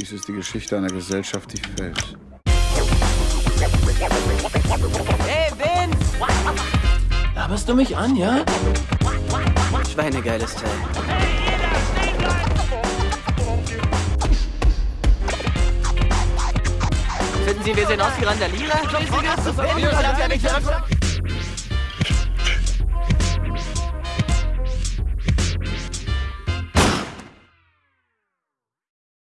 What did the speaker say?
Dies ist die Geschichte einer Gesellschaft, die fällt. Hey, Vince! Laberst du mich an, ja? Schweinegeiles Teil. Finden Sie, wir sehen aus wie Randalierer? Riesiges,